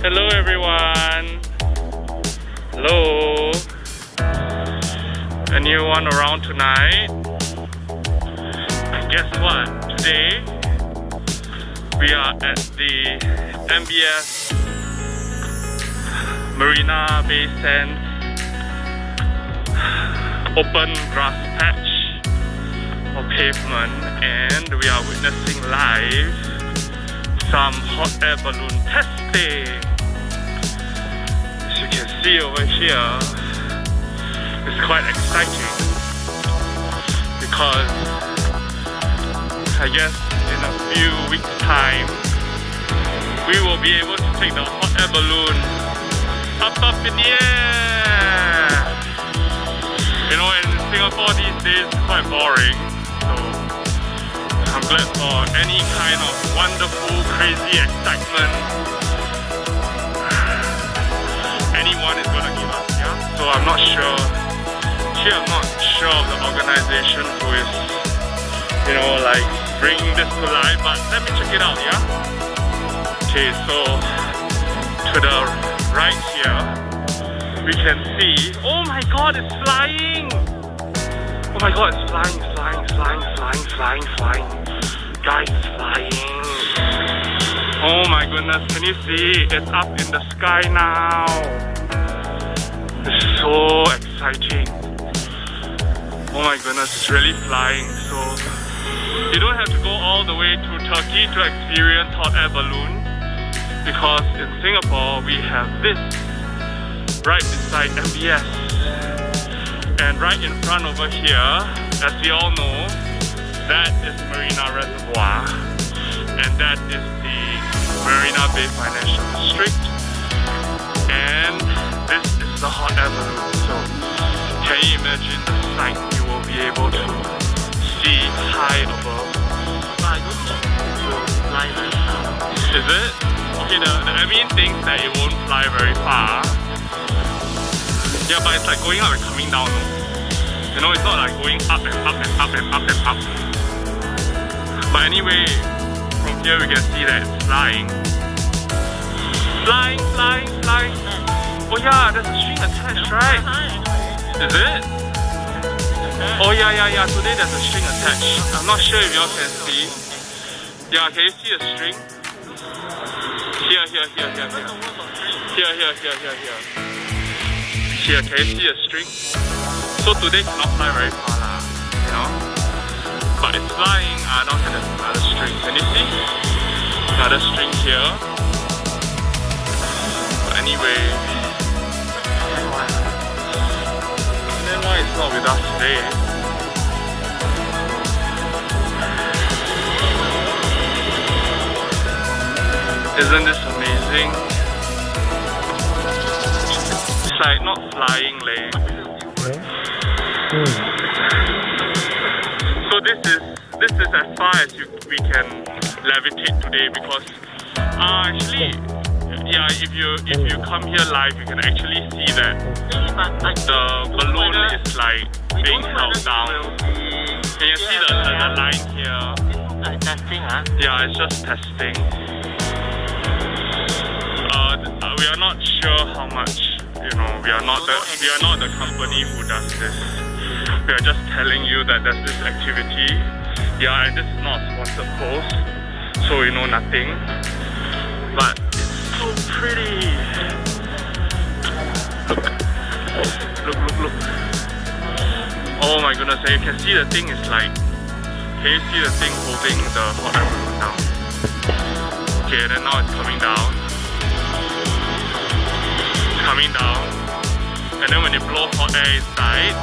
Hello everyone. Hello. Anyone around tonight? Guess what? Today we are at the MBS Marina Bay Sands open grass patch or pavement and we are witnessing live some hot air balloon testing. As you can see over here, it's quite exciting because I guess in a few weeks time we will be able to take the hot air balloon up up in the air. You know, in Singapore these days it's quite boring, so I'm glad for any kind of wonderful, crazy excitement anyone is gonna give us, yeah? So I'm not sure. Actually, I'm not sure of the organization who is, you know, like bringing this to life, but let me check it out, yeah? Okay, so to the right here, we can see, oh my god, it's flying! Oh my god, it's flying, flying, flying, flying, flying, flying. Guys, it's flying. Oh my goodness, can you see? It's up in the sky now. It's so exciting. Oh my goodness, it's really flying. So you don't have to go all the way to Turkey to experience hot air balloon because in Singapore we have this right beside MBS. And right in front over here, as we all know, that is Marina Reservoir and that is the Marina Bay Financial District and this is the hot air balloon so can you imagine the sight you will be able to see high above But I don't think it will fly very far. is it? Okay the, the admin thinks that it won't fly very far. Yeah but it's like going up and coming down you know it's not like going up and up and up and up and up. But anyway from here we can see that it's flying. Flying flying flying. Oh yeah there's a string attached right? Is it? Oh yeah, yeah, yeah. Today there's a string attached. I'm not sure if y'all can see. Yeah, can you see a string? Here, here, here, here, here. Here, here, here, here, here. Here, can you see a string? So today cannot fly very far lah, you know. But it's flying. I don't have another string. Can you see? Another string here. But anyway. Not with us today? Isn't this amazing? It's like not flying leh. So this is this is as far as you, we can levitate today because uh, actually yeah if you if you come here live you can actually see that the balloon is like being held down. Can you see the, the, the line here? Like testing, huh? Yeah, it's just testing. Uh, uh, we are not sure how much. You know, we are not the we are not the company who does this. We are just telling you that there's this activity. Yeah, and this is not a sponsored post, so we know nothing. But it's so pretty. My goodness! And you can see the thing is like. Can you see the thing holding the hot air balloon now? Okay, then now it's coming down. It's coming down. And then when they blow hot air inside,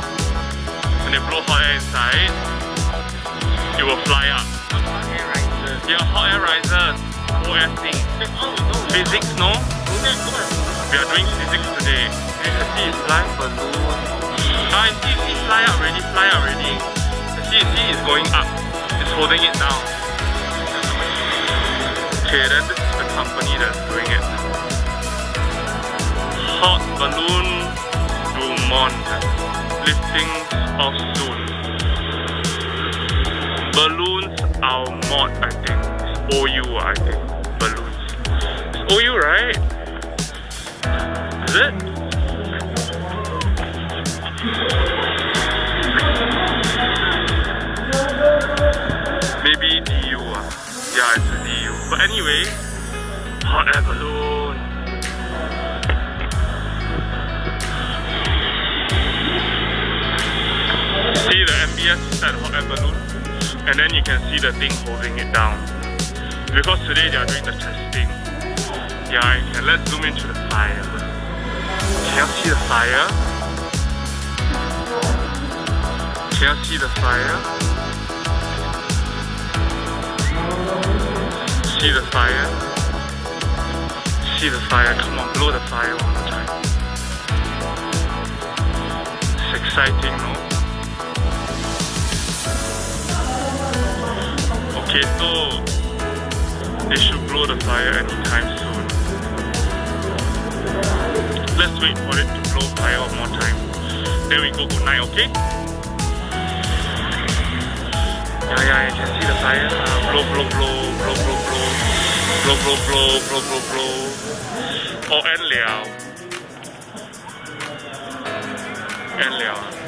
when they blow hot air inside, it will fly up. Air rises. Yeah, hot air. That's all. Physics, no? We are doing physics today. You can see it's flying. Balloon. Up already, see, see, it's going up. It's holding it down. Okay, then this is the company that's doing it. Hot Balloon du monde lifting off soon. Balloons are mod, I think. It's OU, I think. Balloons. It's OU, right? Is it? But anyway, hot air balloon. See the MBS inside the hot air balloon, and then you can see the thing holding it down. Because today they are doing the testing. Yeah, you can let's zoom into the fire. Can you see the fire? Can you see the fire? See the fire? See the fire? Come on, blow the fire one more time. It's exciting, no? Okay, so they should blow the fire anytime soon. Let's wait for it to blow fire one more time. Then we go good night, okay? Yeah, yeah, you can see the fire. Uh, blow, blow, blow, blow, blow, blow. Blow, blow, blow, blow, blow, blow. Oh, end liao. End liao.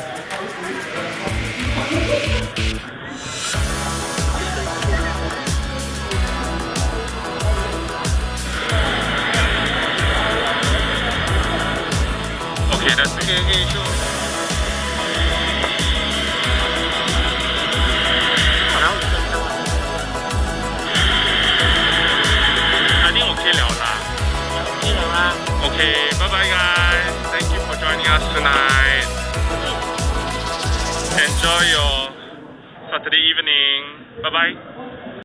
Your Saturday evening. Bye bye.